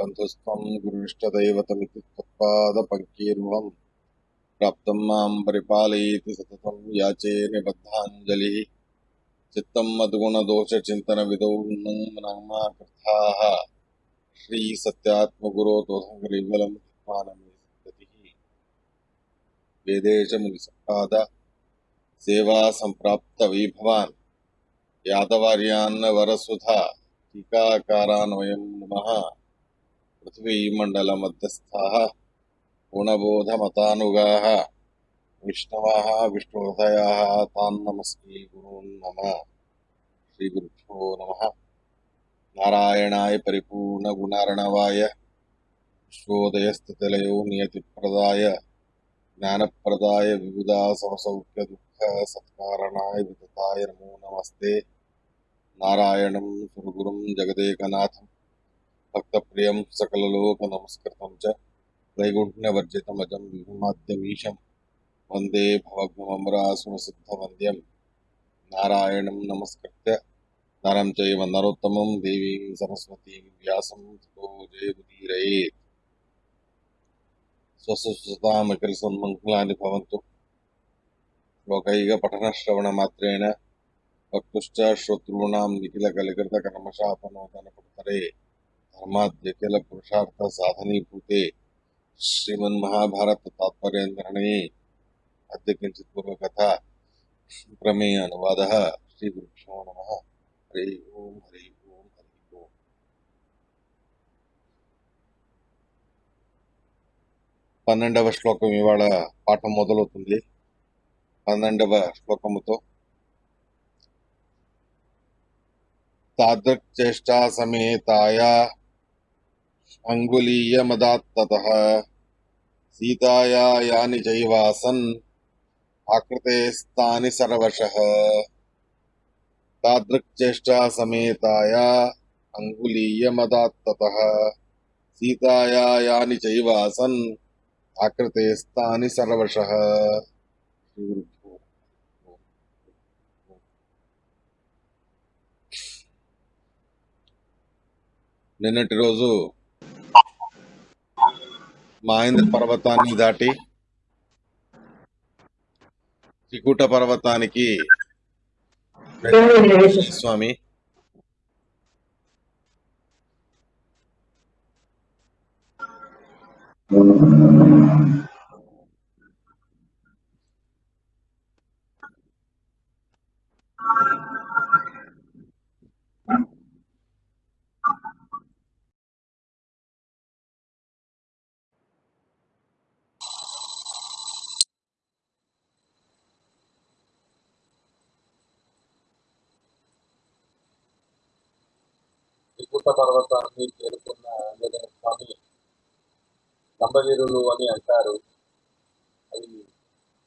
कण्ठस्थं गुरुष्टदैवतमिति तत्पादपङ्कीर्वम् प्राप्तं सतत याचे निबद्धाञ्जलिः। चित्तम् मद्गुणदोषचिन्तनविदौ नमाकृताः श्रीसत्यात्मगुरो तोधङ्करिवलं मानमे सद्गतिः वेदेशमुनिसम्पाद सेवासम्प्राप्तवैभवान् यादवार्यान्न वरसुधा नमः। पृथ्वीमण्डलमध्यस्थाः गुणबोधमतानुगाः विष्णवः विष्णुहृदयाः तान् नमस्ते गुरून् नम। श्रीगुरुभ्यो नमः। नारायणाय परिपूर्णगुणार्णवाय, विश्वोदयस्थितिलयो नियतिप्रदाय, ज्ञानप्रदाय विबुधासवसौख्यदुःखसत्कारणाय वितताय नमो नमस्ते। नारायणं सुरगुरुं जगदेकनाथं भक्तप्रियं सकललोकनमस्कृतं च। त्रैगुण्यवर्जितमजं विभुमाद्यमीशं। वंदे भवग्नममरासुरसिद्धवन्द्यं नारायणं नमस्कृत्य। नरं चैव देवीं सरस्वतीं व्यासं ततो जयमुदीरयेत् स्वसुतामखिलसन्मङ्गलानि भवन्तु। श्लोकैकपठनश्रवणमात्रेण वक्तुश्च श्रोतॄणां निखिलकलिकृतकर्मशापनोदनपुटतरे धर्माद्यखिलपुरुषार्थसाधनीभूते श्रीमन्महाभारततात्पर्यनिर्णये अद्य किञ्चित् पूर्वकथा प्रमेय अनुवादः श्रीगुरुभ्यो नमः हरि ओं हरि ओं हरि ओं పన్నెండవ శ్లోకం ఇవాళ పాఠం మొదలవుతుంది పన్నెండవ శ్లోకముతో తాదృక్చేష్టా సమేతాయ అంగుళీయమదాత్తతః సీతాయా యాని చైవాసన్ ఆకృతే స్థాని సర్వశః తాదృక్చేష్టా సమేతాయ అంగుళీయమదాత్తతః సీతాయా యాని చైవాసన్ ఆకృతే స్థాని సర్వశః శ్రీగురుభ్యో నిన్నటి రోజు మహేంద్ర పర్వతాన్ని దాటి త్రికూట పర్వతానికి స్వామి. త్రికూట పర్వతాన్ని చేరుకున్న ఆంజనేయ స్వామి లంబగిరులు అని అంటారు. అవి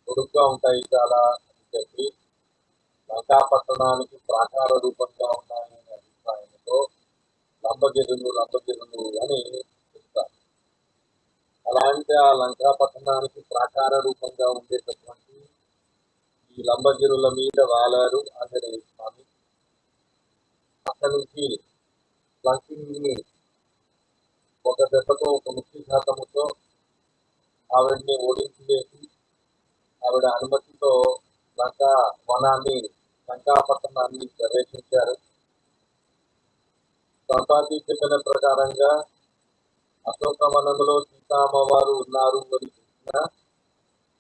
పొడుగ్గా ఉంటాయి చాలా అని చెప్పి లంకాపట్టణానికి ప్రాకార రూపంగా ఉన్నాయనే అభిప్రాయంతో లంబగిరులు లంబగిరులు అని చెప్తారు. అలాంటి ఆ లంకాపట్టణానికి ప్రాకార రూపంగా ఉండేటటువంటి ఈ లంబగిరుల మీద వాలారు ఆంజనేయ స్వామి. అక్కడి నుంచి లంకిని ఒక దెబ్బతో ఒక ముక్తిఘాతముతో ఆవిడని ఓడించి వేసి ఆవిడ అనుమతితో లంకా వనాన్ని లంకాపట్టణాన్ని ప్రవేశించారు. సంపాది చెప్పిన ప్రకారంగా అశోకవనంలో సీతామ్మవారు ఉన్నారు అని చెప్పిన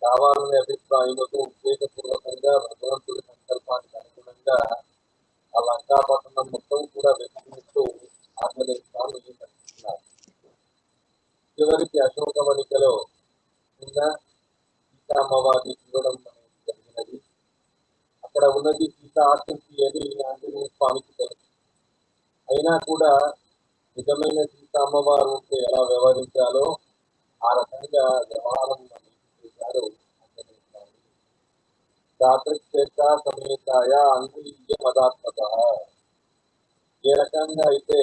కావాలనే అభిప్రాయంతో ఉద్దేశపూర్వకంగా భగవంతుడి సంకల్పానికి అనుగుణంగా ఆ లంకాపట్టణం మొత్తం కూడా వెతికినట్టు ఆంజనేయ స్వామి నటిస్తున్నారు చివరికి అశోకవనికలో ఉన్న సీతామ్మవారిని చూడడం అనేది జరిగినది. అక్కడ ఉన్నది సీత ఆకృతి అని ఆంజనేయ స్వామికి తెలుసు. అయినా కూడా నిజమైన సీత అమ్మవారు ఉంటే ఎలా వ్యవహరించాలో ఆ రకంగా వ్యవహారం చేశారు దాతృక్షేత్ర సమేతాయ అంగుళీయ పదార్థత ఏ రకంగా అయితే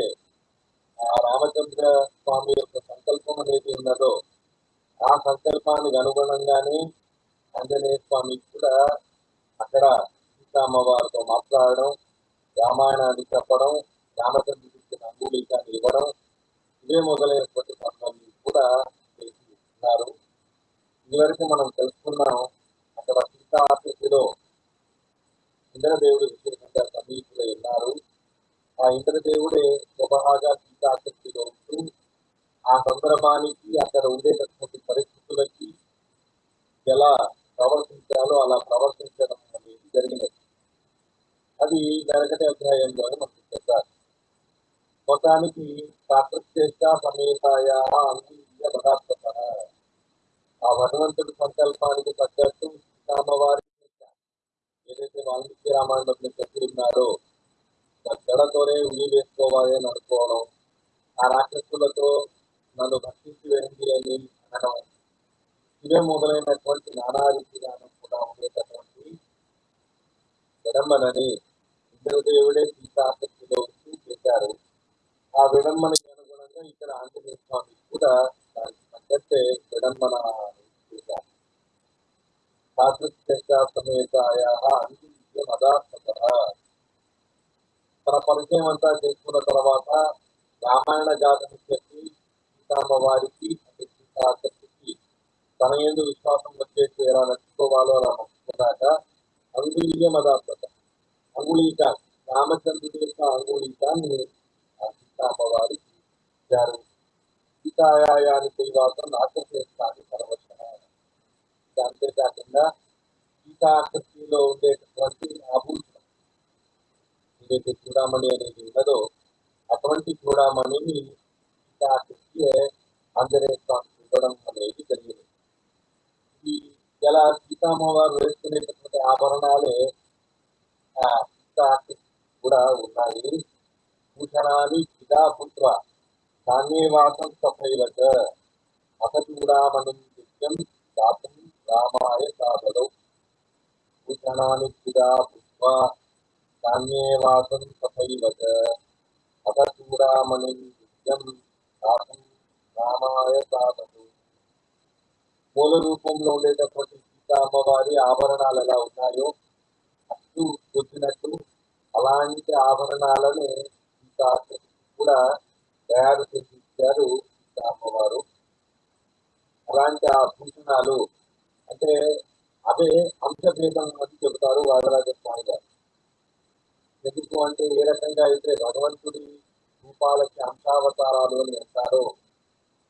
ఆ రామచంద్ర స్వామి యొక్క సంకల్పం అనేది ఉన్నదో ఆ సంకల్పానికి అనుగుణంగానే ఆంజనేయ స్వామి కూడా అక్కడ సీతామ్మవారితో మాట్లాడడం రామాయణాన్ని చెప్పడం రామచంద్రుడికి అంగుళీకాన్ని ఇవ్వడం ఇవే మొదలైనటువంటి పనులన్నీ కూడా చేసి ఉన్నారు. ఇదివరకు మనం తెలుసుకున్నాం అక్కడ సీతా ఆకృతిలో ఇంద్రదేవుడు విశేషంగా సమీపులై ఉన్నారు. ఆ ఇంద్రదేవుడే స్వభాగా సీతాసక్తిలో ఉంటూ ఆ సందర్భానికి అక్కడ ఉండేటటువంటి పరిస్థితులకి ఎలా ప్రవర్తించాలో అలా ప్రవర్తించడం అనేది జరిగినది. అది వెనకటి అధ్యాయంలో మనకు చెప్పారు. మొత్తానికి కాకృత్యేష్ట సమేతాయ అంగీయ పదార్థ ఆ భగవంతుడి సంకల్పానికి తగ్గట్టు సీతామ్మవారి ఏదైతే వాల్మీకి రామాయణంలో చెప్పి ఉన్నారో గడతోనే ఉలి వేసుకోవాలి అని అనుకోవడం ఆ రాక్షసులతో నన్ను భక్షించి వేయండి అని అనడం ఇవే మొదలైనటువంటి నానాది విధానం కూడా ఉండేటటువంటి విడంబనని ఇంద్రదేవుడే సీతాశక్తిలో ఉంటూ చేశారు. ఆ విడంబనకి అనుగుణంగా ఇక్కడ ఆంజనేయ స్వామి కూడా దానికి తగ్గట్టే విడంబన చేశారు. సమేతాయ అంత్య మదార్థత తన పరిచయం అంతా చేసుకున్న తర్వాత రామాయణ గాథని చెప్పి సీతామ్మవారికి సీతాశక్తికి తన ఎందు విశ్వాసం వచ్చేసి ఎలా నచ్చుకోవాలో అలా నచ్చుకున్నాక అంగుళీయ మదార్థత అంగుళీక రామచంద్రుడి యొక్క అంగుళీకాన్ని ఆ సీతామ్మవారికి ఇచ్చారు. సీతాయాని దైవాసం తర్వాత పరవశన అంతేకాకుండా గీతాకృతిలో ఉండేటటువంటి ఆభూషణ ఏదైతే చూడమణి అనేది ఉన్నదో అటువంటి చూడమణిని సీతాకృతియే ఆంజనేయ స్వామి అనేది జరిగింది. ఈ ఇలా సీతామ్మవారు వేసుకునేటటువంటి ఆభరణాలే ఆ కూడా ఉన్నాయి. భూషణాన్ని చిదాపుత్ర ధాన్యవాసం సఫైవత అసచూడామణి నిత్యం దాతం రామాయ సాధడు భూషణాన్ని చిదాపుత్ర ధాన్యవాసం సఫైవత నిత్యం రామాయ సాధడు మూల రూపంలో ఉండేటటువంటి సీతా అమ్మవారి ఆభరణాలు ఎలా ఉన్నాయో అటు వచ్చినట్టు అలాంటి ఆభరణాలని సీతా కూడా తయారు చేసి ఇచ్చారు సీతా అమ్మవారు. అలాంటి ఆ అంటే అదే అంశభేదం అని చెబుతారు వాదరాజ స్వామి గారు. ఎందుకు అంటే ఏ రకంగా అయితే భగవంతుడి రూపాలకి అంశావతారాలు అని అంటారో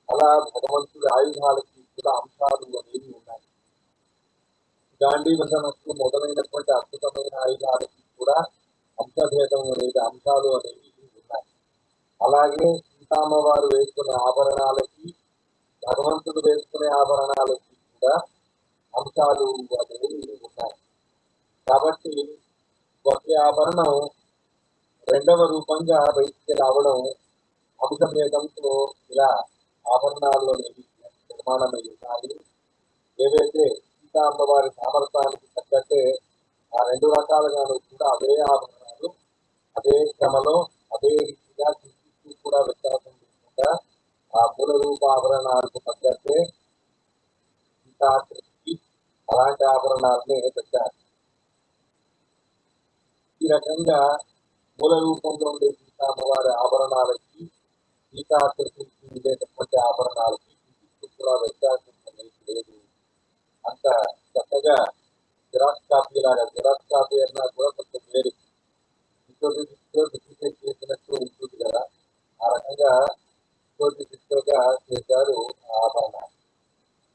అలా భగవంతుడి ఆయుధాలకి కూడా అంశాలు అనేవి ఉన్నాయి. గాంధీ వసనస్సు మొదలైనటువంటి అద్భుతమైన ఆయుధాలకి కూడా అంశభేదం అనేది అంశాలు అనేవి ఉన్నాయి. అలాగే సీతామ్మవారు వేసుకునే ఆభరణాలకి భగవంతుడు వేసుకునే ఆభరణాలకి కూడా అంశాలు అనేవి ఉన్నాయి కాబట్టి ఒకే ఆభరణం రెండవ రూపంగా బయటికి రావడం అంశభేదంతో ఇలా ఆభరణాల్లో నిర్మాణమై ఉన్నాయి ఏవైతే సీతా అమ్మవారి సామర్థ్యానికి తగ్గట్టే ఆ రెండు రకాలుగాను కూడా అదే ఆభరణాలు అదే క్రమలో అదే రీతిగా తీసుకు కూడా వ్యత్యాసం లేకుండా ఆ మూల రూప ఆభరణాలకు తగ్గట్టే సీతా అలాంటి ఆభరణాలని పెట్టారు. ఈ రకంగా మూల రూపంలో ఉండే సీతామ్మవారి ఆభరణాలకి సీతాకృతికి ఉండేటటువంటి ఆభరణాలకి కూడా వ్యత్యాసం లేదు. అంత చక్కగా జిరాక్స్ కాపీ లాగా జిరాక్స్ కాపీ అన్నా కూడా కొంచెం వేరు. ఇంకోటి డిప్లికేట్ చేసినట్టు ఉంటుంది కదా. ఆ రకంగా ఇంకోటి డిస్టోగా చేశారు ఆభరణాలు.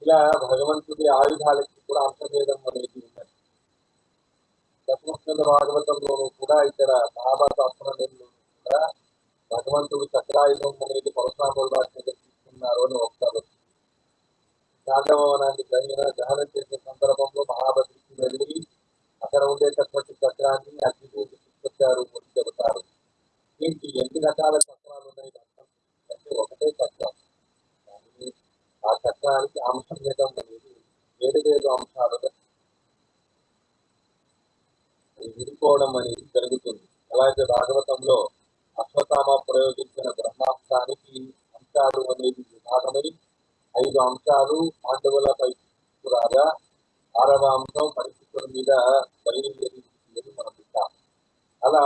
ఇలా భగవంతుడి ఆయుధాలకి కూడా అంతర్భేదం అనేది ఉన్నది దశమస్కంద భాగవతంలోనూ కూడా ఇక్కడ మహాభారత అస్త్రంలోనూ కూడా భగవంతుడు చక్రాయుధం అనేది పరశురాముల వారి దగ్గర తీసుకున్నారు అని ఒకసారి శాంతభవనాన్ని దహన దహనం చేసే సందర్భంలో మహాభద్రికి వెళ్ళి అక్కడ ఉండేటటువంటి చక్రాన్ని అగ్ని తీసుకొచ్చారు అని చెబుతారు. దీనికి ఎన్ని రకాల చక్రాలు ఉన్నాయి? అంటే ఒకటే చక్రం. ఆ చక్రానికి అంశం భేదం అనేది వేరు వేరు అంశాలు విడిపోవడం అనేది జరుగుతుంది. అలాగే భాగవతంలో అశ్వతామ ప్రయోగించిన బ్రహ్మాస్త్రానికి అంశాలు అనేది విభాగమై ఐదు అంశాలు పాండవులపై రాగా ఆరవ అంశం పరిస్థితుల మీద బయలుదేరి మనం వింటాం అలా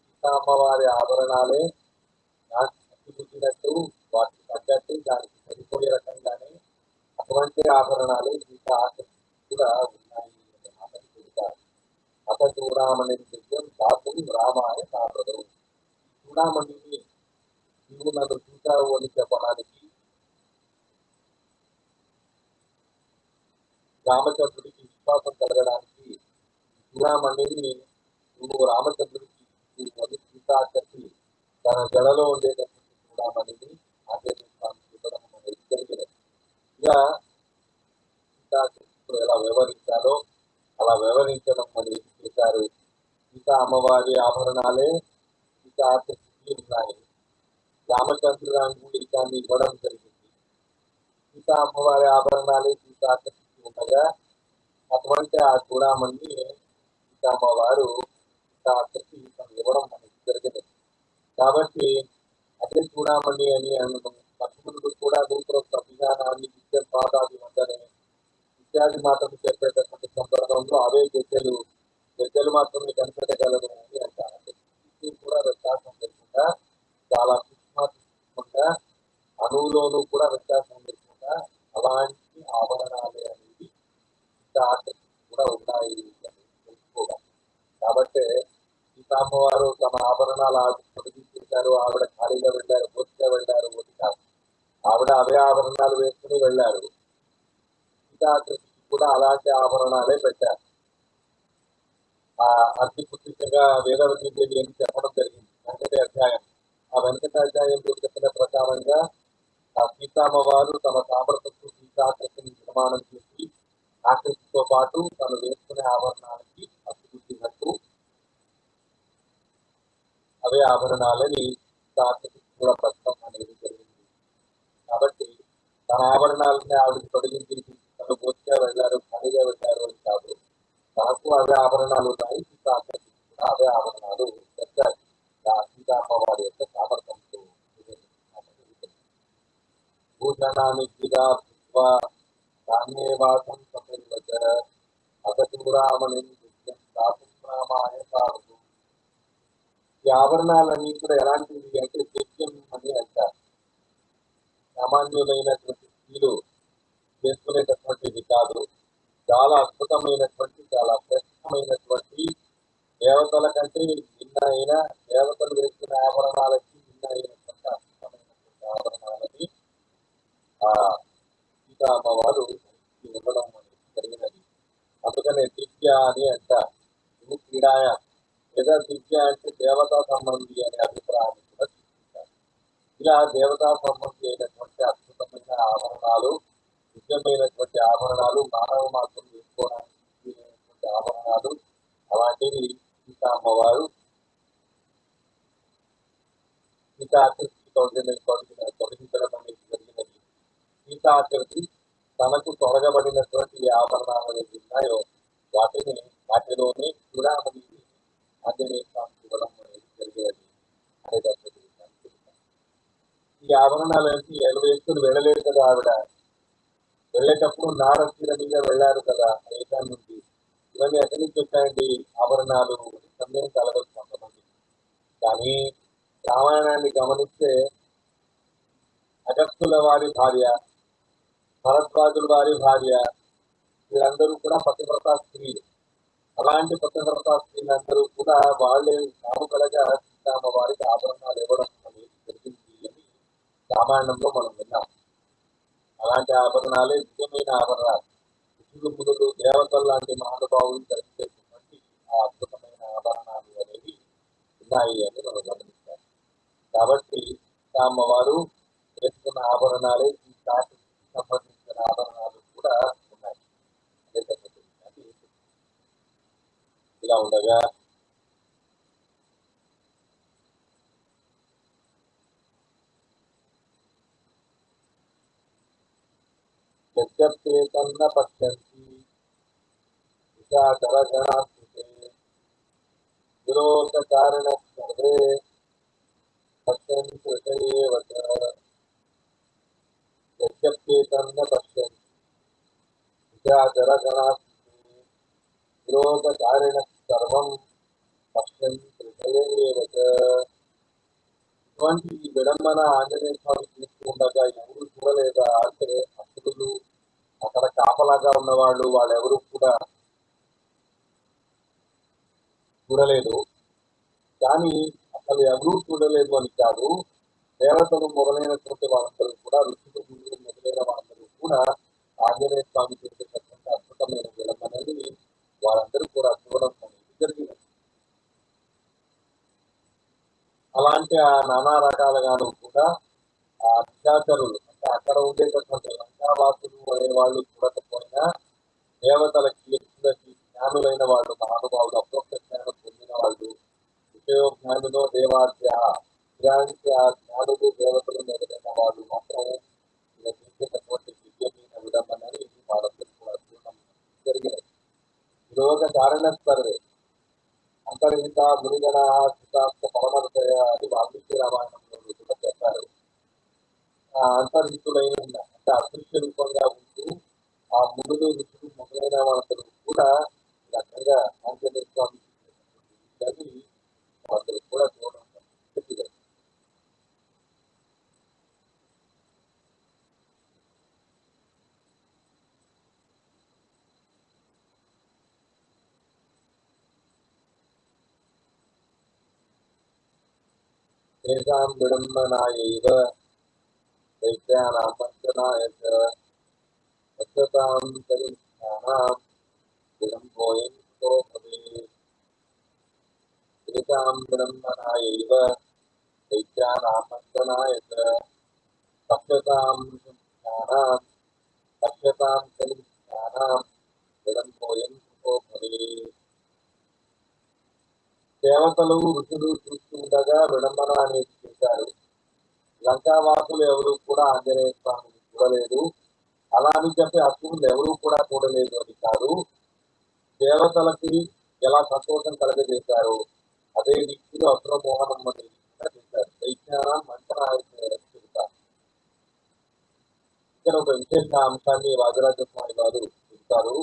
సీతామ్మవారి ఆభరణాలే నాకు అతిపుట్టినట్టు వాటికి తగ్గట్టు దానికి సరిపోయే రకంగానే అటువంటి ఆభరణాలు సీత ఆకర్షణ కూడా ఉన్నాయి. అతని మాటను చెబుతారు అత చూడమని విషయం దాపు రామాయ సాధరు చూడామణిని నువ్వు నన్ను చూశావు అని చెప్పడానికి రామచంద్రుడికి విశ్వాసం కలగడానికి చూడామణిని నువ్వు రామచంద్రుడికి నువ్వు సీతాకర్షి తన జడలో ఉండేటటువంటి చూడామణిని ఆచరిస్తాను చెప్పడం అనేది జరిగినది ఇలా సీతాకృష్ణుడు ఎలా వ్యవహరించాలో అలా వ్యవహరించడం అనేది చేశారు సీతా అమ్మవారి ఆభరణాలే సీతాకృష్ణుడి ఉన్నాయి రామచంద్రురాంగుడి దాన్ని ఇవ్వడం జరిగింది సీతా అమ్మవారి ఆభరణాలే సీతాకృష్ణుడి ఉండగా అటువంటి ఆ చూడమని సీతామ్మవారు సీతాకృష్ణి ఇవ్వడం మనకి జరిగింది కాబట్టి అదే చూడమని అని అన్నము లక్ష్మణుడు కూడా నూతన అభియానాన్ని విద్య పాదాది ఉందని ఇత్యాది మాటలు చెప్పేటటువంటి సందర్భంలో అవే గద్దెలు గెజ్జలు మాత్రమే కనిపెట్టగలదు అని అంటారు ఇది కూడా వ్యత్యాసం లేకుండా చాలా సూక్ష్మకుండా అణువులోనూ కూడా వ్యత్యాసం లేకుండా అలాంటి ఆభరణాలు అనేవి ఆసక్తి కూడా ఉన్నాయి అని తెలుసుకోవాలి. కాబట్టి సీతామ్మవారు తమ ఆభరణాలు ఆవిడ ఆవిడ ఖాళీగా వెళ్ళారు పూర్తిగా వెళ్ళారు కాదు. ఆవిడ అవే ఆభరణాలు వేసుకుని వెళ్ళారు. ఇంకా కూడా అలాంటి ఆభరణాలే పెట్టారు. ఆ అతి పుస్తకంగా వేదవతి దేవి అని చెప్పడం జరిగింది? వెంకటే అధ్యాయం. ఆ వెంకట అధ్యాయంలో చెప్పిన ప్రకారంగా ఆ సీతామ్మవారు తమ సామర్థ్యంతో సీతాకృష్ణని నిర్మాణం చేసి ఆకృతితో పాటు తను వేసుకునే ఆభరణానికి అతిపుట్టినట్టు అవే ఆభరణాలని సీతాకృష్ణ కూడా పెట్టడం అనేది జరిగింది. కాబట్టి తన ఆభరణాలని ఆవిడకి తొలగించి తను పూర్తిగా వెళ్ళారు ఖాళీగా వెళ్ళారు అని కాదు. తనకు అవే ఆభరణాలు ఉన్నాయి సీతాకి కూడా అవే ఆభరణాలు పెట్టారు ఆ సీతామ్మవారి యొక్క సామర్థ్యంతో భూషణానికి గిరా భుత్వ కామ్యేవాసం సపరివచ అతూరామణి నిత్యం సాపురామాయ సాగు ఈ ఆభరణాలన్నీ కూడా ఎలాంటివి? అంటే నిత్యం అని అంటారు. సామాన్యులైనటువంటి స్త్రీలు చేసుకునేటటువంటిది కాదు. చాలా అద్భుతమైనటువంటి చాలా శ్రేష్టమైనటువంటి దేవతల కంటే నిన్న అయిన దేవతలు వేసిన ఆభరణాలకి నిన్న అయినటువంటి అద్భుతమైనటువంటి ఆభరణాలని ఆ సీతా అమ్మవారు ఇవ్వడం అనేది జరిగినది. అందుకనే దివ్య అని అంటారు. క్రీడాయా లేదా దివ్య అంటే దేవతా సంబంధి అనే అభిప్రాయాన్ని కూడా తీసుకుంటారు ఇలా దేవతా సంబంధి అయినటువంటి అద్భుతమైన ఆభరణాలు దివ్యమైనటువంటి ఆభరణాలు మానవ మాత్రం వేసుకోవడానికి ఆభరణాలు అలాంటివి సీతా అమ్మవారు సీతాకృష్ణ తొలగిన తొలగించడం అనేది జరిగినది. తనకు తొలగబడినటువంటి ఆభరణాలు ఏవి ఉన్నాయో వాటిని వాటిలోనే చూడమని ఆంజనేయ ఇవ్వడం జరిగేది అనేటటువంటి ఈ ఆభరణాలన్నీ ఎలు వెళ్ళలేదు కదా ఆవిడ. వెళ్ళేటప్పుడు నారసీల మీద వెళ్ళారు కదా దేశం నుండి. ఇవన్నీ ఎక్కడి నుంచి వచ్చాయండి? ఆభరణాలు. సందేహం కలగదు కొంతమంది కానీ రామాయణాన్ని గమనిస్తే అగస్తుల వారి భార్య భరద్వాజుల వారి భార్య వీళ్ళందరూ కూడా పతివ్రత స్త్రీలు. అలాంటి పతివ్రత స్త్రీలందరూ కూడా వాళ్ళే కాముకలుగా సీతామ్మ వారికి ఆభరణాలు ఇవ్వడం అనేది జరిగింది అని రామాయణంలో మనం విన్నాం. అలాంటి ఆభరణాలే నిజమైన ఆభరణాలు. ఋషులు మునులు దేవతలు లాంటి మహానుభావులు ధరించేటువంటి ఆ అద్భుతమైన ఆభరణాలు అనేవి ఉన్నాయి అని మనం గమనిస్తాం కాబట్టి అమ్మవారు వేసుకున్న ఆభరణాలే ఈ శాఖకి ground agar यद्यप्ते तन्न पश्यन्ति निशाचरगणात्मके विलोककारणस्पर्धे पश्यन् कृत एव च यद्यप्ते तन्न पश्यन्ति निशाचरगणात्मके विलोककारणस्पर्धे సర్వం పశ్యంతి ఇటువంటి ఈ విడంబన ఆంజనేయ స్వామి చేస్తూ ఉండగా ఎవరు చూడలేదా? అంటే భక్తులు అక్కడ కాపలాగా ఉన్నవాళ్ళు వాళ్ళెవరూ కూడా చూడలేదు. కానీ అసలు ఎవరూ చూడలేదు అని కాదు. దేవతలు మొదలైనటువంటి వాళ్ళందరూ కూడా ఋషులు గురువులు మొదలైన వాళ్ళందరూ కూడా ఆంజనేయ స్వామి చేసేటటువంటి అద్భుతమైన విలంబనని వాళ్ళందరూ కూడా చూడడం అనేది అలాంటి ఆ నానా రకాలుగాను కూడా ఆ అత్యాచారులు అంటే అక్కడ ఉండేటటువంటి లంకావాసులు అనే వాళ్ళు చూడకపోయినా దేవతలకి వ్యక్తులకి జ్ఞానులైన వాళ్ళు మహానుభావులు అప్రోక్ష జ్ఞానం పొందిన వాళ్ళు. విషయ జ్ఞానులో దేవాద్య ఇలాంటి ఆ జ్ఞానులు దేవతలు మొదలైన వాళ్ళు మాత్రము చేసేటటువంటి విద్యమైన విడంబనని మనం తెలుసుకోవడం జరిగినది. ఇది ఒక కారణ సర్వే అంతర్హిత గురిగణ సిద్ధాంత పరమర్దయ అని వాల్మీకి రామాయణంలో కూడా చెప్పారు. అంతర్హితులైన అంటే అదృశ్య రూపంగా ఉంటూ ఆ ముందు ఋషులు మొదలైన వాళ్ళందరూ కూడా రకంగా ఆంజనేయ స్వామి చేసినటువంటి కూడా చూడడం तेषां विडम्बनायैव दैत्यानां पञ्चनाय च पश्यतां कनिष्ठानां विलम्बोऽयं को भवेत् तेषां विडम्बनायैव दैत्यानां पञ्चनाय च पश्यतां शुद्धानां पश्यतां कनिष्ठानां विलम्बोऽयं को भवेत् देवतलौ ऋषिः ఉండగా విడంబన అనేది చేశారు. లంకావాసులు ఎవరు కూడా ఆంజనేయ స్వామిని చూడలేదు. అలా అని చెప్పి అసురులు ఎవరు కూడా చూడలేదు అని కాదు. దేవతలకి ఎలా సంతోషం కలగజేశారు అదే రీతిలో అసుర మోహనం చేశారు దైత్యానం మంత్రాలు చెబుతారు. ఇక్కడ ఒక విశేష అంశాన్ని రాజరాజ స్వామి వారు చెబుతారు.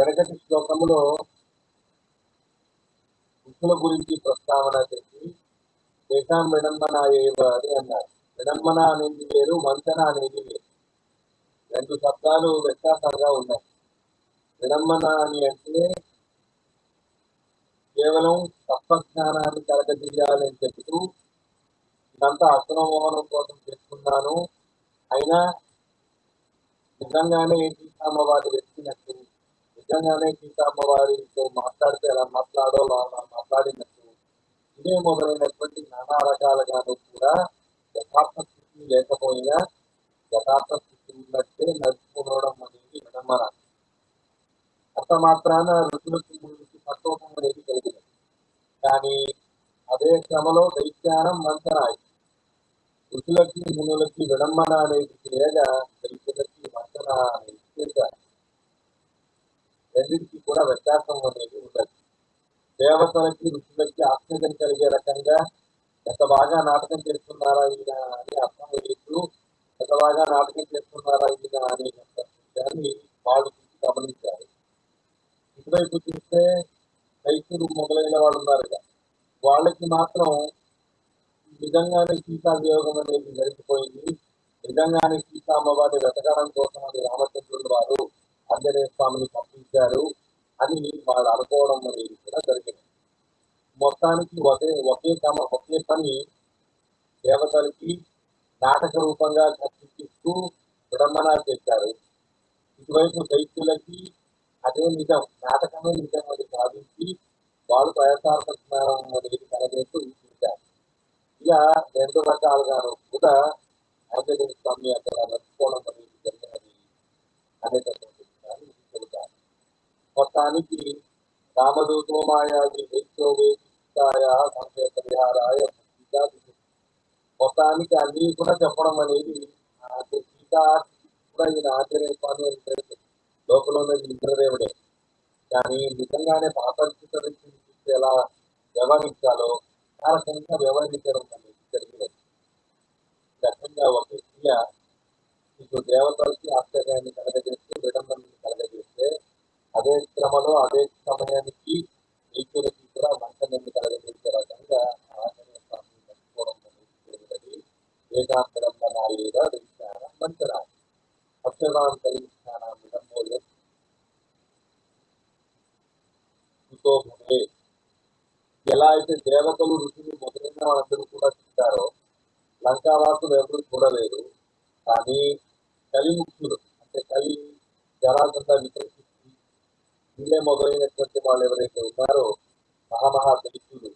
వెనకటి శ్లోకములో ఋషుల గురించి ప్రస్తావన చేసి తేషాం విడంబన ఏవ అని అన్నారు. విడంబన అనేది వేరు వంచన అనేది వేరు. రెండు శబ్దాలు వ్యత్యాసంగా ఉన్నాయి. విడంబన అని అంటే కేవలం తత్వజ్ఞానాన్ని కలగజేయాలని చెబుతూ ఇదంతా అసలమోహనం కోసం చేస్తున్నాను. అయినా నిజంగానే సీతామ్మవారి వెతికినట్టు నిజంగానే సీతామ్మవారితో మాట్లాడితే ఎలా మాట్లాడో అలా మాట్లాడినట్టు ఇదే మొదలైనటువంటి నానా రకాలుగాను కూడా యథార్థ స్థితి లేకపోయినా యథార్థ స్థితి ఉన్నట్టే నడుచుకోవడం అనేది విడమన అంత మాత్రాన ఋషులకి గురించి సంతోషం అనేది కలిగింది కానీ అదే క్రమలో దైత్యానం మంచనాయి ఋషులకి మునులకి విడమ్మన అనేది చేయగా దైత్యులకి వంచన అనేది చేశారు రెండింటికి కూడా వ్యత్యాసం అనేది ఉండదు. దేవతలకి ఋషులకి ఆశ్చర్యం కలిగే రకంగా ఎంత బాగా నాటకం చేస్తున్నారా ఈయన అని అర్థం చేస్తూ ఎంత బాగా నాటకం చేస్తున్నారా ఈయన అనే విషయాన్ని వాళ్ళు చూసి గమనించారు. ఇటువైపు చూస్తే రైతులు మొదలైన వాళ్ళు ఉన్నారు కదా వాళ్ళకి మాత్రం నిజంగానే సీతా వియోగం అనేది జరిగిపోయింది. నిజంగానే సీతా అమ్మవారిని వెతకడం కోసం అని రామచంద్రుడు వారు ఆంజనేయ స్వామిని పంపించారు అని వాళ్ళు అనుకోవడం అనేది కూడా జరిగింది. మొత్తానికి ఒకే ఒకే క్రమ ఒకే పని దేవతలకి నాటక రూపంగా కల్పిస్తూ విడంబన చేశారు. ఇటువైపు దైత్యులకి అదే నిజం నాటకమే నిజం అని భావించి వాళ్ళు ప్రయత్నార్థ అనేది కనబడుతూ చూశారు ఇలా రెండు రకాలుగాను కూడా ఆంజనేయ స్వామి అక్కడ నడుచుకోవడం అనేది జరిగినది అనేటటువంటి మొత్తానికి రామదూతోమాయాది పరిహారాయ సీతా మొత్తానికి అన్ని కూడా చెప్పడం అనేది సీతా కూడా ఈయన ఆంజనేయ స్వామి అని లోపల ఉన్నది ఇంద్రదేవుడే కానీ నిజంగానే పాపరిచిత ఎలా వ్యవహరించాలో ఆ రకంగా వ్యవహరించడం అనేది జరిగినది. ఈ రకంగా ఒక క్రియ మీకు దేవతలకి ఆశ్చర్యాన్ని కలగజేస్తూ కలగజేస్తే అదే సమయానికి నీచులకి కూడా మంచనెందు కలగజేసే రకంగా ఆంజనేయ స్వామి నడుచుకోవడం అనేది జరిగినది వేదాంతరంలో నాలుగు విజ్ఞానం మంచన అక్షరాంత విజ్ఞానం విడంబోలే ఎలా అయితే దేవతలు ఋషులు మొదలైన వాళ్ళందరూ కూడా చూస్తారో లంకావాసులు ఎవరు చూడలేరు కానీ కలిముక్తులు అంటే కలి జరాసంత వికృతి వీళ్ళే మొదలైనటువంటి వాళ్ళు ఎవరైతే ఉన్నారో మహామహా దళితులు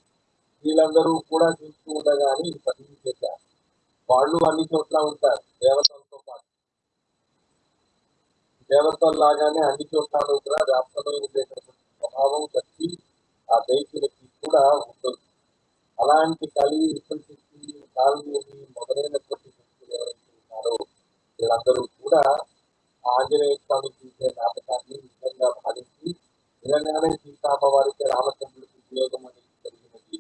వీళ్ళందరూ కూడా చూస్తూ ఉండగానే ఇది పని చేశారు. వాళ్ళు అన్ని చోట్ల ఉంటారు దేవతలతో పాటు. దేవతలు లాగానే అన్ని చోట్ల కూడా వ్యాప్తమై ఉండేటటువంటి స్వభావం శక్తి ఆ దైత్యులకి కూడా ఉంటుంది. అలాంటి కలి వికృతి కాలు మొదలైనటువంటి శక్తులు ఎవరైతే ఉన్నారో వీళ్ళందరూ కూడా ఆంజనేయ స్వామి చూసే నాటకాన్ని నిజంగా భావించి నిజంగానే సీతామ్మవారికి రామచంద్రుడికి ఉపయోగం అనేది జరిగినది.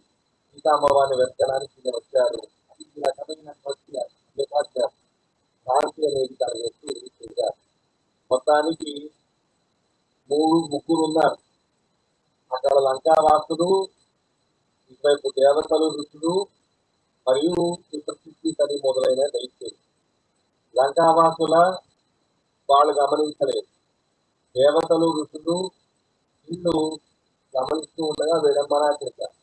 సీతామ్మవారిని వెతకడానికి ఈయన వచ్చారు. అది ఈ రకమైనటువంటి అంతేకాదు శాంతి అనేది చేశారు మొత్తానికి మూడు ముగ్గురు ఉన్నారు అక్కడ లంకావాసుడు ఇటువైపు దేవతలు ఋషులు మరియు విపత్తి తని మొదలైన దైత్యులు. లంకావాసుల వాళ్ళు గమనించలేదు. దేవతలు ఋషులు వీళ్ళు గమనిస్తూ ఉండగా విడంబన చేశారు.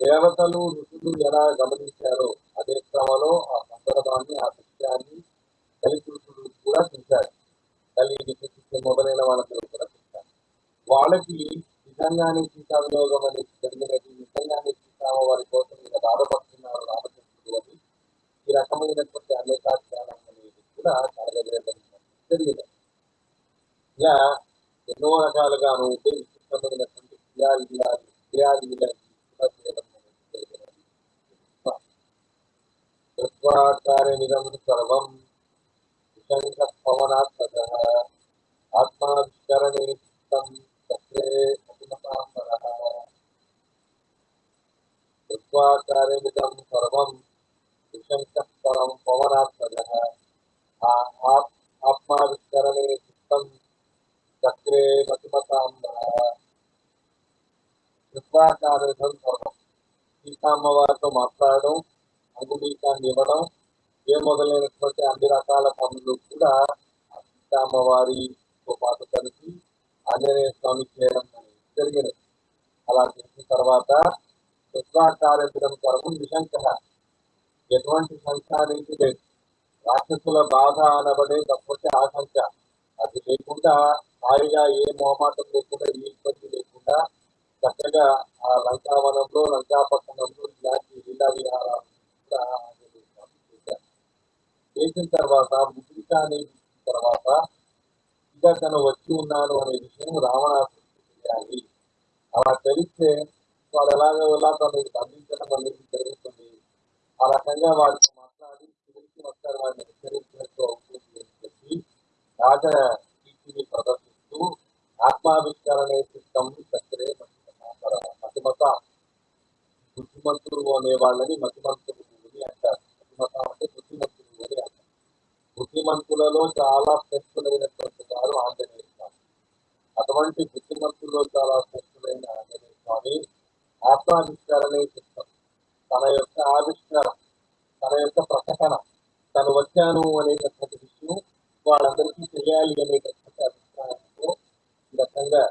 దేవతలు ఋషులు ఎలా గమనించారో అదే క్రమంలో ఆ సందర్భాన్ని ఆ దృశ్యాన్ని కలిపురుషులు కూడా చూశారు. కలి మొదలైన వాళ్ళందరూ కూడా చూశారు. వాళ్ళకి నిజంగానే సీతావినియోగం అనేది జరిగినది నిజంగానే సీతామ వారి కోసం ఇలా బాధపడుతున్నారు రామచంద్రుడు అని ఈ రకమైనటువంటి అనేకాధ్యానం అనేది కూడా కలగజేయడం జరిగింది ఇలా ఎన్నో రకాలుగాను ఉంటే విశిష్టమైనటువంటి క్రియాలు క్రియాలు కూడా చేయడం అనేది జరిగినది తత్వాకార్యమిదం సర్వం విశంక పవనాత్మక ఆత్మావిష్కరణే చిత్తం చక్రే అభిమతాంబరః. తత్వాకార్యమిదం సర్వం విశంక పరం పవనాత్మక. ఆత్మావిష్కరణే చిత్తం చక్రే మతిమతాంబర తత్వాకార్యమిదం సర్వం సీతామ్మవారితో మాట్లాడడం అంగుళీకాన్ని ఇవ్వడం ఏ మొదలైనటువంటి అన్ని రకాల పనులు కూడా ఆ సీతామ్మవారితో పాటు కలిసి ఆంజనేయ స్వామి చేయడం అనేది జరిగినది. అలా చేసిన తర్వాత శుక్రాకార్యం కొరకు నిశంక ఎటువంటి శంక అనేది లేదు. రాక్షసుల బాధ అనబడే తప్పటి ఆకాంక్ష అది లేకుండా హాయిగా ఏ మొహమాటం లేకుండా ఏ ఇబ్బంది లేకుండా చక్కగా ఆ లంకావనంలో లంకాపట్టణంలో ఇలాంటి లీలా విహారాలు చేసిన తర్వాత ముద్రిక అనేది తర్వాత ఇంకా తను వచ్చి ఉన్నాను అనే విషయం రావణాసుడికి తెలియాలి. అలా తెలిస్తే వాడు ఎలాగో ఎలా తను బంధించడం అనేది జరుగుతుంది. ఆ రకంగా వాడికి ఒకసారి వాడిని హెచ్చరించినట్టు అవుతుంది అని చెప్పి రాజ కీర్తిని ప్రదర్శిస్తూ ఆత్మావిష్కరణ చిత్తం చక్కరే మతిమత బుద్ధిమంతులు అనే వాళ్ళని మతిమంతుడు అని అంటారు మతిమత అంటే బుద్ధిమంతులు అని అంటారు బుద్ధిమంతులలో చాలా శ్రేష్ఠులైనటువంటి వారు ఆంజనేయ స్వామి అటువంటి బుద్ధిమంతుల్లో చాలా శ్రేష్ఠులైన ఆంజనేయ స్వామి ఆత్మావిష్కరణే చిత్తం తన యొక్క ఆవిష్కారం తన యొక్క ప్రకటన తను వచ్చాను అనేటటువంటి విషయం వాళ్ళందరికీ తెలియాలి అనేటటువంటి అభిప్రాయంతో ఈ రకంగా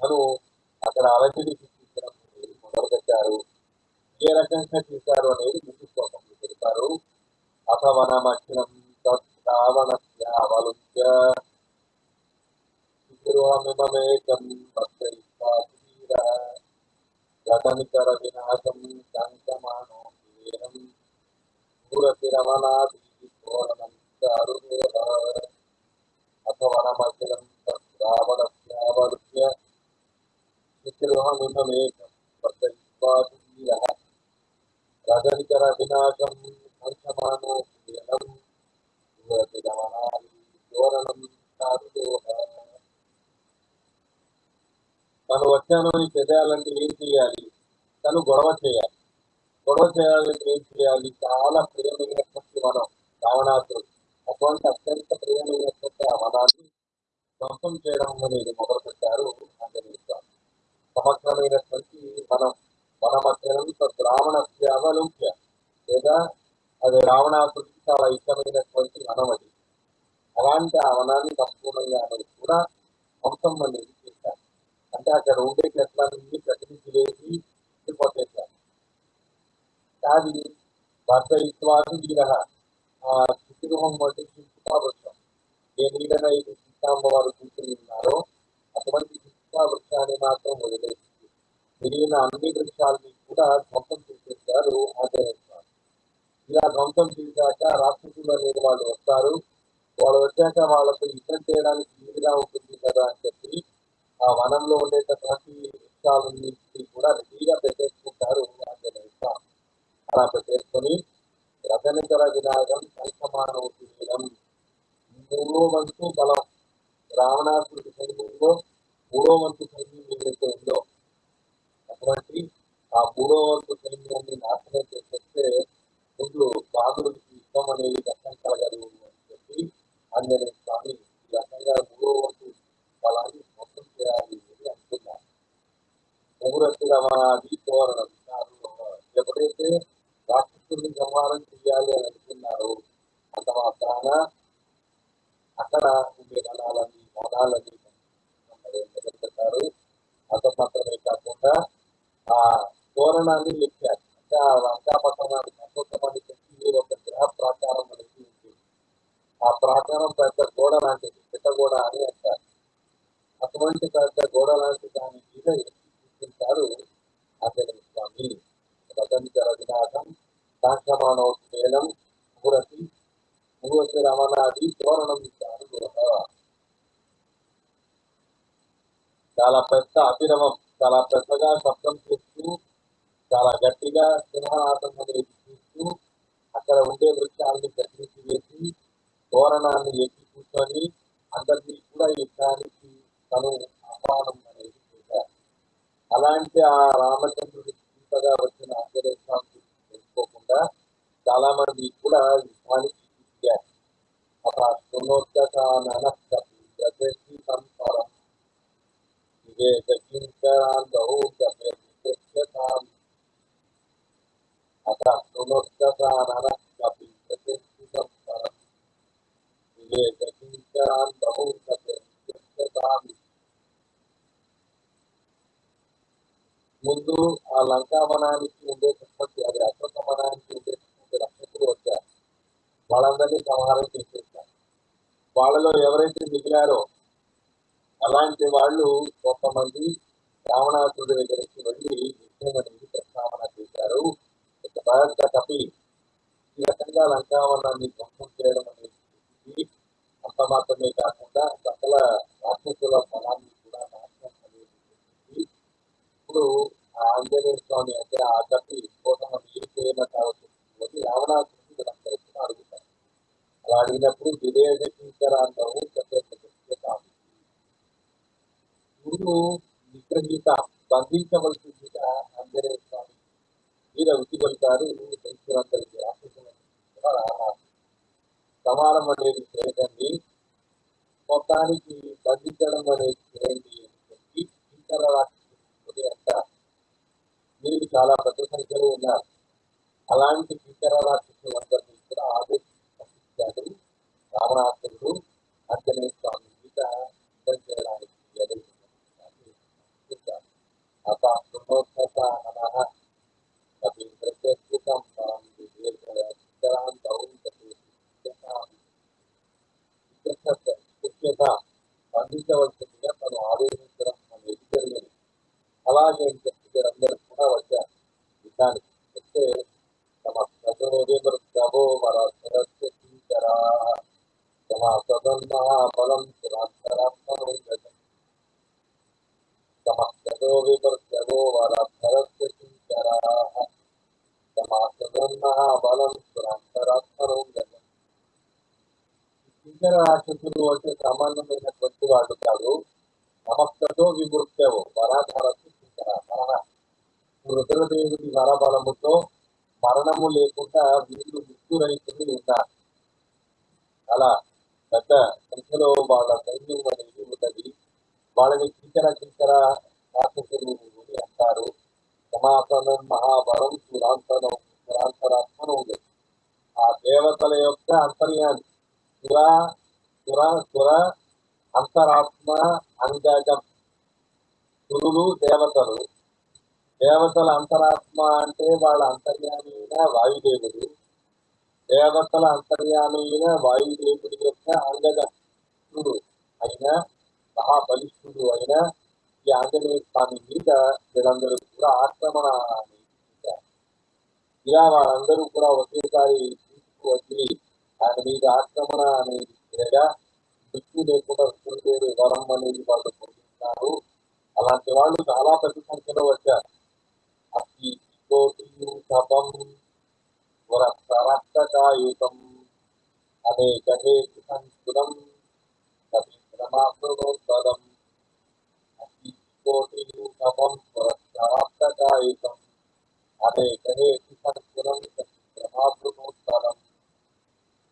తను అక్కడ అలజడి సృష్టించడం అనేది మొదలుపెట్టారు. ఏ రకంగా చేశారు అనేది ముందు శ్లోకంలో చెబుతారు అథవనమఖిలం తద్రావణస్యావలుప్య గృహమిమమేకం భక్తైస్వాధీర గతనికర వినాశం శంకమానో వీరం పూరతి ఘోరణం చారుదేవ అథవనమఖిలం తద్రావణస్యావలుప్య గృహమిమమేకం భక్తైస్వాధీర రజనికర వినాశం శంకమానో పూరతి పూరతిరమణాది ఘోరణం చారుదేవ తను వచ్చాను అని తెలియాలంటే ఏం చేయాలి? తను గొడవ చేయాలి. గొడవ చేయాలి ప్రేమ చేయాలి. చాలా ప్రియమైనటువంటి వనం రావణాసురుడు. అటువంటి అత్యంత ప్రియమైనటువంటి ఆ వనాన్ని ధ్వంసం చేయడం అనేది మొదలు పెట్టారు ఆంజనేయ స్వామి సమగ్రమైనటువంటి మనం వనమధ్యనంత రావణ అవలోక్య లేదా అది రావణాసుడికి చాలా ఇష్టమైనటువంటి వనం అది. అలాంటి ఆ వనాన్ని సంపూర్ణంగా అనేది కూడా ధ్వంసం అనేది చేశారు. అంటే అక్కడ ఉండే చెట్లన్నీ ప్రతినిధి వేసి వెళ్ళిపోతేశారు కానీ భర్త ఇత్వాది వీర ఆ చిత్రగృహం వంటి వృక్షం ఏ నీడనైతే సీతాంబ వారు కూర్చుని ఉన్నారో అటువంటి శిల్పా వృక్షాన్ని మాత్రం వదిలేసింది. మిగిలిన అన్ని వృక్షాలని కూడా ధ్వంసం చేసేసారు ఆంజనేయ ఇలా ధ్వంసం చేశాక రాక్షసులు అనేది వాళ్ళు వస్తారు. వాళ్ళు వచ్చాక వాళ్ళతో యుద్ధం చేయడానికి వీలుగా ఉంటుంది కదా అని చెప్పి ఆ వనంలో ఉండేటటువంటి వృక్షాలన్నింటినీ కూడా రెడీగా పెట్టేసుకుంటారు ఆంజనేయ స్వామి. అలా పెట్టేసుకొని రథనితర వినాగం సంసమానోపీనం మూడో వంతు బలం. రావణాసుడి సైన్యంలో మూడో వంతు సైన్యం ఏదైతే ఉందో అటువంటి ఆ మూడో వంతు సైన్యాన్ని నాశనం చేసేస్తే ముందు బాధుడికి యుద్ధం అనేది కష్టం కలగదు అని చెప్పి ఆంజనేయ స్వామి ఈ రకంగా మూడో వంతు బలాన్ని మొత్తం చేయాలి అని అనుకున్నారు. ముగ్గురత్తి రమణాది తోరణం ఎప్పుడైతే రాక్షసుల్ని సంహారం చేయాలి అని అనుకున్నారు. అంత మాత్రాన అక్కడ ఉండే గణాలని వనాలని నిలబెట్టారు అంత మాత్రమే కాకుండా ఆ తోరణాన్ని లెక్కారు. అంటే ఆ లంకాపట్టణాన్ని సంతోషమని చెప్పి ఒక గ్రహ ప్రాకారం అనేది ఉంది. ఆ ప్రాకారం పెద్ద గోడ లాంటిది పెద్ద గోడ అని అంటారు. అటువంటి పెద్ద గోడ లాంటి దాని మీద చూపించారు అతని స్వామి. రథంచర రమణాది తోరణం చాలా పెద్ద అభిరవం చాలా పెద్దగా శబ్దం చేస్తూ చాలా గట్టిగా సింహనాథం అనేది చూస్తూ అక్కడ ఉండే వృక్షాలని దర్శించి వేసి తోరణాన్ని ఎక్కి కూర్చొని అందరినీ కూడా యుద్ధానికి తను ఆహ్వానం అనేది చేశారు. అలాంటి ఆ రామచంద్రుడికి ఇంతగా వచ్చిన ఆంజనేయ స్వామి తెలుసుకోకుండా చాలా మంది కూడా యుద్ధానికి దిగారు అలా సునోత్తకానన ప్రదేశీ సంస్కారం వివేకించరాంతౌ గమ్యతాం ముందు ఆ లంకావనానికి ఉండేటటువంటి అది అశ్వత్థవనానికి ఉండే రక్షకులు వచ్చారు. వాళ్ళందరినీ సంహారం చేసేస్తారు వాళ్ళలో ఎవరైతే మిగిలారో అలాంటి వాళ్ళు కొంతమంది రావణాసుడి దగ్గరికి వెళ్ళి యుద్ధం అనేది ప్రస్తావన చేశారు. ఒక కపి ఈ రకంగా లంకావనాన్ని ధ్వంసం చేయడం అనేది అంత మాత్రమే కాకుండా సకల రాక్షసుల బలాన్ని కూడా ఇప్పుడు ఆంజనేయ స్వామి అంటే ఆ కపి కోసం మీరు చేయన కావచ్చు అని రావణాసుడికి అడుగుతారు. అలా అడిగినప్పుడు వివేకించరాంతవు కాదు. గురువు నిగ్రహీత బంధించవలసిందిగా ఆంజనేయ స్వామి వీర వృత్తి పలుతారు దైత్యులందరికీ రాక్షసులందరికీ సమానం అనేది చేయకండి మొత్తానికి బంధించడం అనేది చేయండి అని చెప్పి మీరు చాలా పెద్ద సంఖ్యలో ఉన్నారు. అలాంటి ఇతర రాక్షసులందరినీ కూడా ఆదేశించాడు రావణాసురుడు ఆంజనేయ స్వామి మీద యుద్ధం చేయడానికి ఎదుర్కొన్నాడు. అత తను ఆదేశించడం అనేది జరిగింది. అలాగే అందరూ కూడా వచ్చారు. యుద్ధానికి వస్తే తమ ప్రజోదిమృత్యవో వర సరస్వతీకరా తమ సదన్మహాబలం సురాంతరాత్మనం తమ ప్రజో విమృత్యవో సరస్వతీకరా తమ సదన్మహాబలం ఇతర రాక్షసులు అంటే సామాన్యమైనటువంటి వాళ్ళు కాదు. సమస్తతో విమృత్యవు వరాధారస్తు మరణ రుద్రదేవుడి వరబలముతో మరణము లేకుండా వీళ్ళు మృత్యురహితులు ఉన్నారు. అలా పెద్ద సంఖ్యలో వాళ్ళ సైన్యం అనేది ఉన్నది. వాళ్ళని కింకర కింకర రాక్షసులు అని అంటారు. సమాసనం మహాబలం సురాంతరం సురాంతరాత్మనం ఉంది. ఆ దేవతల యొక్క అంతర్యాన్ని సుర సుర సుర అంతరాత్మ అంగజం. సురులు దేవతలు. దేవతల అంతరాత్మ అంటే వాళ్ళ అంతర్యామి అయిన వాయుదేవుడు. దేవతల అంతర్యామి అయిన వాయుదేవుడి యొక్క అంగజుడు అయిన మహాబలిష్ఠుడు అయిన ఈ ఆంజనేయ స్వామి మీద వీళ్ళందరూ కూడా ఆక్రమణ ఇలా వాళ్ళందరూ కూడా ఒకేసారి తీసుకువచ్చి ఆయన మీద ఆక్రమణ అనేది మృత్యు లేకుండా రుద్రుదేవి వరం అనేది వాళ్ళు పొందుతున్నారు. అలాంటి వాళ్ళు చాలా పెద్ద సంఖ్యలో వచ్చారు. అతి కోటియు తపం వరసరక్తకాయుతం అనేక హేతు సంస్కృతం కవిశ్రమాప్రోత్పదం అతి కోటియు తపం వరసరక్తకాయుతం అనేక హేతు సంస్కృతం కవిశ్రమాప్రోత్పదం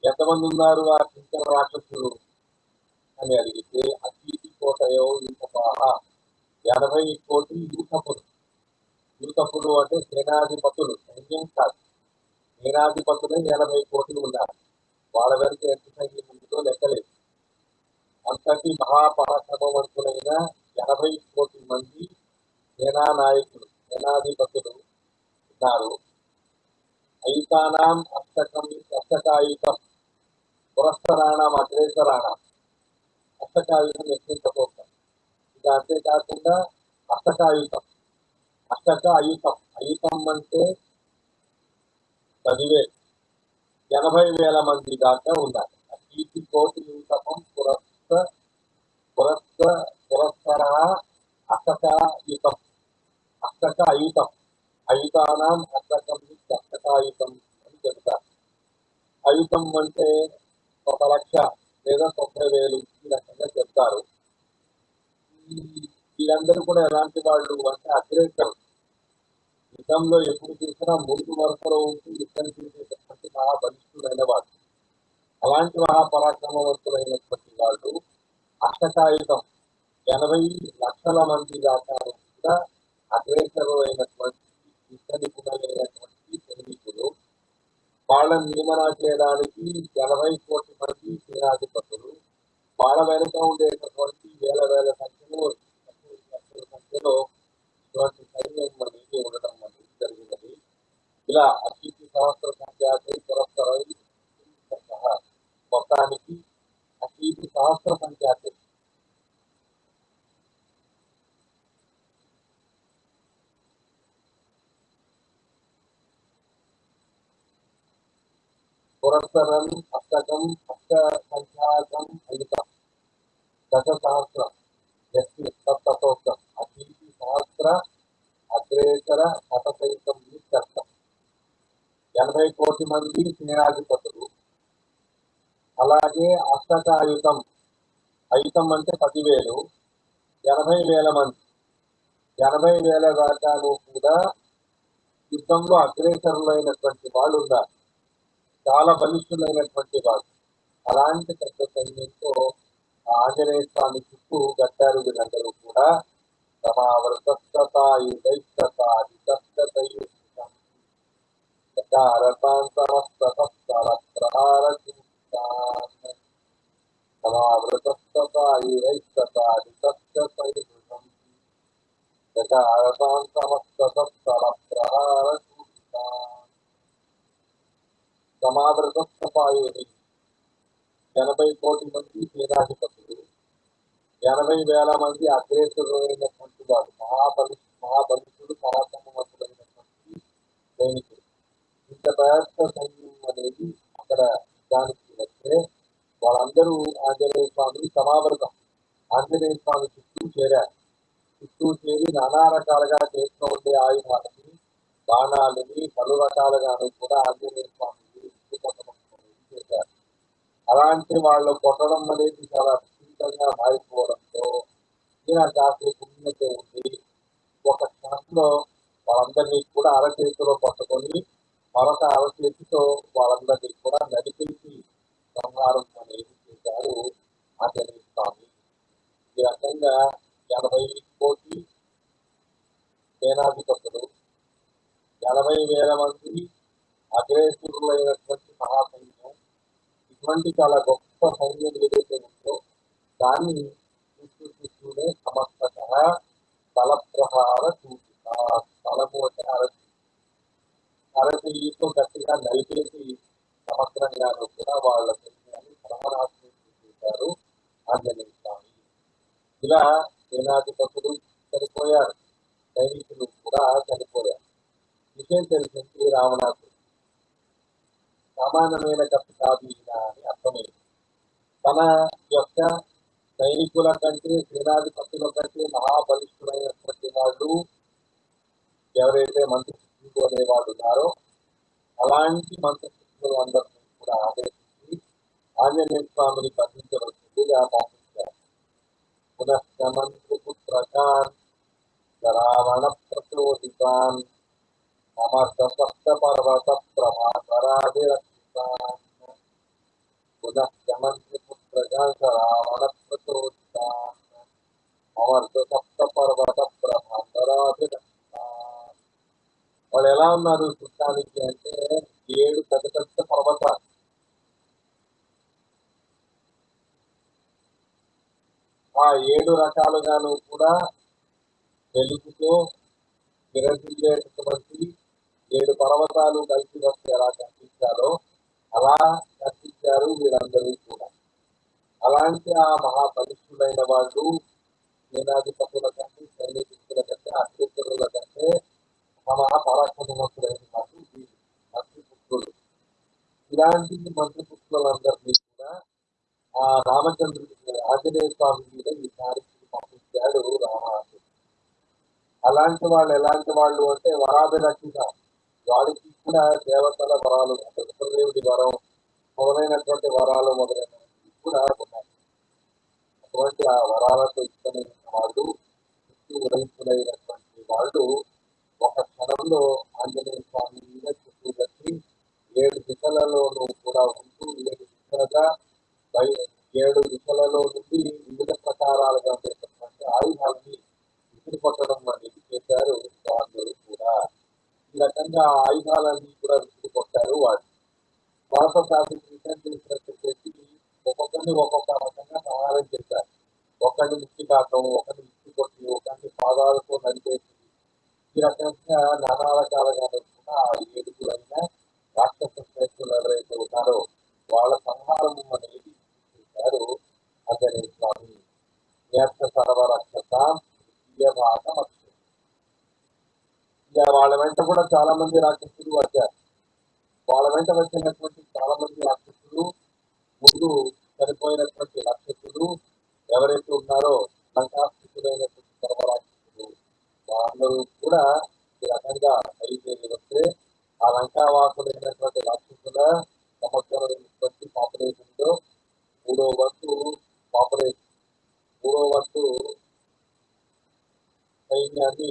ఎంతమంది ఉన్నారు ఆ కింకర రాక్షసులు? అని అడిగితే అతీతి కోటయో యూతపాహ ఎనభై కోటి యూతపులు యూతపులు అంటే సేనాధిపతులు. సైన్యం కాదు. సేనాధిపతులే ఎనభై కోట్లు ఉన్నారు వాళ్ళ వెనుక ఎంత సైన్యం ఉందో లెక్కలేదు. అంతటి మహాపరాక్రమవంతులైన ఎనభై కోటి మంది సేనా నాయకులు సేనాధిపతులు ఉన్నారు. ఐతానాం అష్టకం అష్టకాయుతం పురస్కరాణం అగ్రేసరాణం అష్టకాయుతం ఎక్కించబోతాం ఇంకా అంతేకాకుండా అష్టకాయుతం అష్టక అయుతం అయుతం అంటే పదివేలు ఎనభై వేల మంది దాకా ఉన్నారు అతీతి కోటి యూతపం పురస్త పురస్త పురస్కర అష్టకాయుతం అష్టకాయుతం అష్టక అయుతం అయుతానాం అష్టకం అష్టకాయుతం అని చెబుతారు. అయుతం అంటే ఒక లక్ష లేదా తొంభై వేలు ఈ రకంగా చెప్తారు వీళ్ళందరూ కూడా ఎలాంటి వాళ్ళు అంటే అగ్రేసరు యుద్ధంలో ఎప్పుడు చూసినా ముందు వరుసలో ఉంటూ యుద్ధం చేసేటటువంటి మహాబలిష్ఠుడైన వాళ్ళు అలాంటి మహాపరాక్రమవంతులైనటువంటి వాళ్ళు అష్టకాయుధం. ఎనభై లక్షల మంది దాకా కూడా అగ్రేసరు అయినటువంటి యుద్ధ నిపుణులైనటువంటి సైనికులు. వాళ్ళని నియమన చేయడానికి ఎనభై కోట్ల మంది సేనాధిపతులు. వాళ్ళ వెనుక ఉండేటటువంటి వేల వేల సంఖ్యలో లక్షల సంఖ్యలో ఇటువంటి సైన్యం అనేది ఉండటం అనేది జరిగినది ఇలా అతిథి సహస్ర సంఖ్యాతి పురస్కరై సహా మొత్తానికి అతిథి సహస్ర సంఖ్యాతి పురస్కరం అష్టకం అష్ట సంఖ్యాకం అయుతం దశ సహస్రం ఎస్మి సప్తోక్తం అతిథి సహస్ర అగ్రేసర శతసైతం కష్టం ఎనభై కోటి మంది సేనాధిపతులు అలాగే అష్టకాయుతం అయుతం అంటే పదివేలు ఎనభై వేల మంది. ఎనభై వేల దాకాను కూడా యుద్ధంలో అగ్రేసరులైనటువంటి వాళ్ళు ఉన్నారు. చాలా బలిష్ఠులైనటువంటి వాళ్ళు. అలాంటి పెద్ద సైన్యంతో ఆంజనేయ స్వామి చుట్టూ గట్టారు వీళ్ళందరూ కూడా. సమావృతయుతం యథారథాన్ ఎనభై కోటి మంది సేనాధిపతులు ఎనభై వేల మంది అగ్రేసరైనటువంటి వారు మహాబలి మహాబలితుడు పరాక్రమవంతుడైనటువంటి సైనికుడు ఇంత పెద్ద సైన్యం అనేది అక్కడ దానికి వస్తే వాళ్ళందరూ ఆంజనేయ స్వామిని సమావృతం. ఆంజనేయ స్వామి చుట్టూ చేరారు. చుట్టూ చేరి నానా రకాలుగా చేస్తూ ఉండే ఆయుధాలని బాణాలని పలు రకాలుగాను కూడా ఆంజనేయ స్వామి అలాంటి వాళ్ళు కొట్టడం అనేది చాలా విస్తృతంగా మారిపోవడంతో ఈయన కాసేపు ఉన్నట్టు ఒక క్షణంలో వాళ్ళందరినీ కూడా అరచేతిలో పట్టుకొని మరొక అరచేతితో వాళ్ళందరినీ కూడా నడిపించి సంహారం అనేది చేశారు చేశారు ఆంజనేయ స్వామి. ఈ రకంగా ఎనభై కోటి సేనాధిపతులు ఎనభై వేల మంది అగ్రేసురులైనటువంటి మహాసైన్యం ఇటువంటి చాలా గొప్ప సైన్యం ఏదైతే ఉందో దాన్ని చూస్తూ చూస్తూనే సమస్తత స్థలప్రహార చూసి స్థలము అంటే అరటి అరటితో గట్టిగా నలిపేసి సమగ్రంగాను కూడా వాళ్ళ సైన్యాన్ని సర్వనాశనం చేశారు ఆంజనేయ స్వామి. ఇలా సేనాధిపతులు చనిపోయారు. సైనికులు కూడా చనిపోయారు. విషయం తెలిసింది రావణాసుడు సమానమైన కప్పు కాదు ఈయన అని అర్థమైంది తన యొక్క సైనికుల కంటే సేనాధిపతుల కంటే మహాబలిష్ఠులైనటువంటి వాళ్ళు ఎవరైతే మంత్రిశిష్యులు అనేవాళ్ళు ఉన్నారో అలాంటి మంత్రిశిష్యులు అందరినీ కూడా ఆదేశించి ఆంజనేయ స్వామిని బంధించవలసిందిగా పంపించారు పునశ్చ మంత్రిపుత్రకాన్ రావణ ప్రచోదితాన్ సమర్థ సప్త పర్వత ప్రభాకరాభిరక్షితాన్ వాళ్ళు ఎలా ఉన్నారు చూడటానికి అంటే ఏడు పెద్ద పెద్ద పర్వతాలు ఆ ఏడు రకాలుగాను కూడా వెలుగుతో విరజిల్లేటటువంటి ఏడు పర్వతాలు కలిసి వస్తే ఎలా కనిపించాలో అలా నటించారు వీళ్ళందరూ కూడా. అలాంటి ఆ మహాబలిష్ఠులైన వాళ్ళు సేనాధిపతుల కంటే సైనికుల కంటే అత్యుత్తరుల కంటే మహాపరాక్రమవంతులైన వాళ్ళు మంత్రిపుత్రులు. ఇలాంటి మంత్రిపుత్రులందరినీ కూడా ఆ రామచంద్రుడి ఆంజనేయ స్వామి మీద ఈసారి పంపించాడు రామాసు అలాంటి వాళ్ళు ఎలాంటి వాళ్ళు అంటే వరాభిలక్షిత వాడికి కూడా దేవతల వరాలు అంటే రుద్రదేవుడి వరం మొదలైనటువంటి వరాలు మొదలైనవి కూడా ఉన్నాయి. అటువంటి ఆ వరాలతో ఇష్టమైన వాళ్ళు చుట్టూ ఉదయింపులైనటువంటి వాళ్ళు ఒక క్షణంలో ఆంజనేయ స్వామి మీద చుట్టూ కట్టి ఏడు దిశలలోనూ కూడా ఉంటూ ఏడు దిశలుగా ఏడు దిశలలో నుండి వివిధ ప్రకారాలుగా ఉండేటటువంటి ఆయుధాన్ని విసిరి కొట్టడం అనేది చేశారు వాళ్ళు కూడా. ఈ రకంగా ఆయుధాలన్నీ కూడా విసిరి కొట్టారు వాళ్ళు భారత శాస్త్రం రిటర్న్ చేసినట్టు ఒక్కొక్కరిని ఒక్కొక్క రకంగా సమాధానం చేశారు. ఒకరిని మిక్కి ఒకరిని ముక్తి కొట్టి ఒకరిని పాదాలతో నడిపేసి ఈ రకంగా నానా రకాలుగా కూడా ఆ ఏడుగురైన రాక్షస స్నేహితులు ఎవరైతే ఉన్నారో వాళ్ళ సంహారం అనేది చేశారు ఆంజనేయ స్వామి. నేత్ర సర్వరక్షత ద్వితీయ భాగం వాళ్ళ వెంట కూడా చాలా మంది రాక్షసులు వచ్చారు. వాళ్ళ వెంట వచ్చినటువంటి చాలా మంది రాక్షసులు ముందు చనిపోయినటువంటి రాక్షసులు ఎవరైతే ఉన్నారో లంకాస్థితులైనటువంటి సర్వరాక్షసులు వాళ్ళందరూ కూడా ఈ రకంగా బయలుదేరి వస్తే ఆ లంకావాసులైనటువంటి రాక్షసుల సమగ్రమైనటువంటి పాపులేషన్లో మూడో వంతు పాపులేషన్ మూడో వంతు సైన్యాన్ని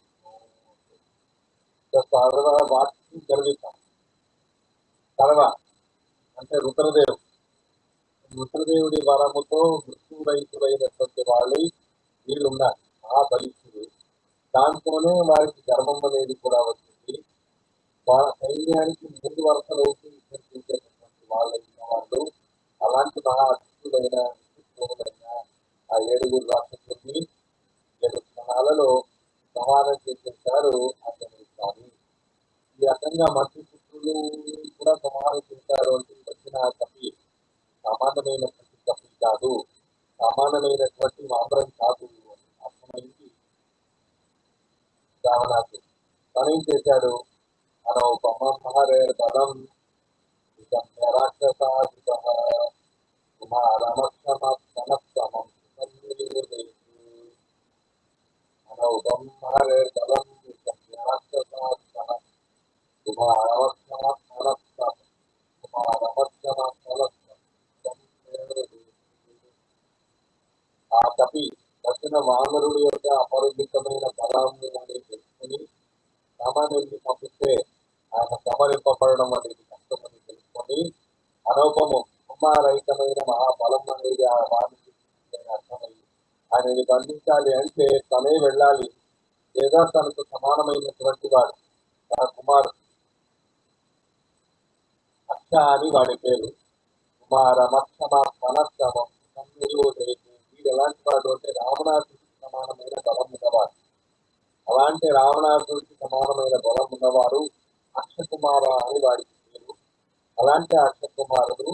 యవాగపక్షిణో కళాగ్రగామిన స్వత సర్వ అంటే రుద్రదేవుడు రుద్రదేవుడి వరముతో మృత్యురహితులైనటువంటి వాళ్ళు వీళ్ళు ఉన్నారు ఆ బలిష్ఠుడు దాంతోనే వారికి గర్వం అనేది కూడా వచ్చింది వాళ్ళ సైన్యానికి ముందు వరుసలో యుద్ధం వాళ్ళైన వాళ్ళు అలాంటి మహా అద్భుతులైన విశిష్టమైన ఆ ఏడుగురు రాక్షసుల్ని ఏడు క్షణాలలో సమానం చేసేసారు అతను స్వామి ఈ రకంగా మంత్రి పుత్రులు కూడా సమాలోచించారు అంటే వచ్చిన కపి సామాన్యమైనటువంటి కపి కాదు. సామాన్యమైనటువంటి మామరం కాదు. అర్థమైంది? రావణాకు రావణాసు ఏం చేశాడు? అనౌపమ మహరేర్ బలం రాక్షసాధిప కుమారమక్షమక్షమక్షమం అనౌగం హరేర్బలం విషమ్యాస్తసాత్మన కుమారమక్షమక్షమక్షమం ఆ కపి దక్షిణ వానరుడు యొక్క అపరిమితమైన బలాన్ని తెలుసుకుని సమనుల్ని పంపిస్తే ఆయన సమరింపబడడం అనేది కష్టమని తెలుసుకొని అనూపము కుమారహితమైన మహాబలం అనేది ఆ వానికి అర్థమై ఆయనని బంధించాలి అంటే తనే వెళ్ళాలి. లేదా తనకు సమానమైనటువంటి వాడు తన కుమారుడు. అక్ష అని వాడి పేరు. కుమార మక్షమ మనస్తమం వీడు ఎలాంటి వాడు అంటే రావణాసుడికి సమానమైన బలం ఉన్నవాడు. అలాంటి రావణాసుడికి సమానమైన బలం ఉన్నవారు అక్షకుమార అని వాడికి పేరు. అలాంటి అక్షకుమారుడు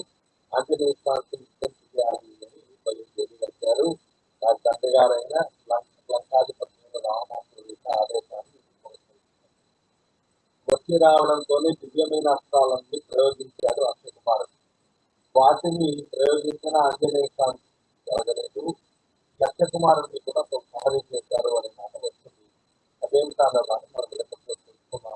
ఆంజనేయ స్వామికి నిత్యం చేయాలి అని బయలుదేరి వచ్చారు వారి తండ్రి గారైన లంకాధిపతి రావణాసుడి వచ్చి రావడంతోనే దివ్యమైన అస్త్రాలన్నీ ప్రయోగించాడు అక్షయకుమారుడు వాటిని ప్రయోగించిన ఆంజనేయ స్వామి జరగలేదు లక్ష్యకుమారుడిని కూడా సంహారం చేశారు అనే మాట వస్తుంది. అదేం కాదు మనం తెలుసుకున్నాం